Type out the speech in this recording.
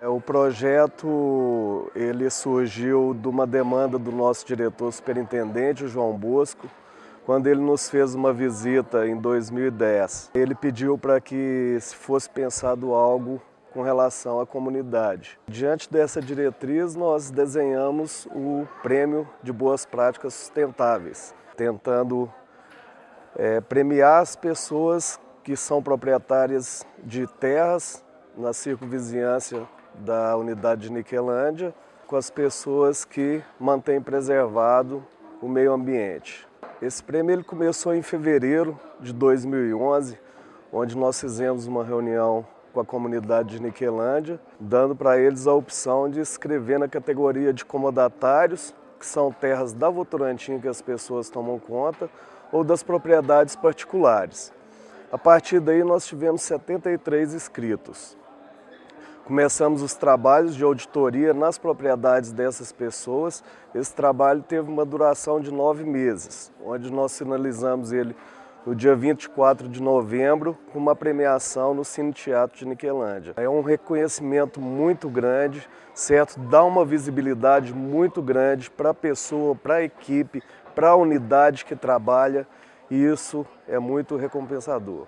É, o projeto ele surgiu de uma demanda do nosso diretor superintendente, João Bosco, quando ele nos fez uma visita em 2010. Ele pediu para que se fosse pensado algo com relação à comunidade. Diante dessa diretriz, nós desenhamos o Prêmio de Boas Práticas Sustentáveis, tentando é, premiar as pessoas que são proprietárias de terras na circunvizinhança da unidade de Niquelândia, com as pessoas que mantêm preservado o meio ambiente. Esse prêmio ele começou em fevereiro de 2011, onde nós fizemos uma reunião com a comunidade de Niquelândia, dando para eles a opção de escrever na categoria de comodatários, que são terras da Votorantim que as pessoas tomam conta, ou das propriedades particulares. A partir daí nós tivemos 73 inscritos. Começamos os trabalhos de auditoria nas propriedades dessas pessoas. Esse trabalho teve uma duração de nove meses, onde nós finalizamos ele no dia 24 de novembro, com uma premiação no Cine Teatro de Niquelândia. É um reconhecimento muito grande, certo? Dá uma visibilidade muito grande para a pessoa, para a equipe, para a unidade que trabalha, e isso é muito recompensador.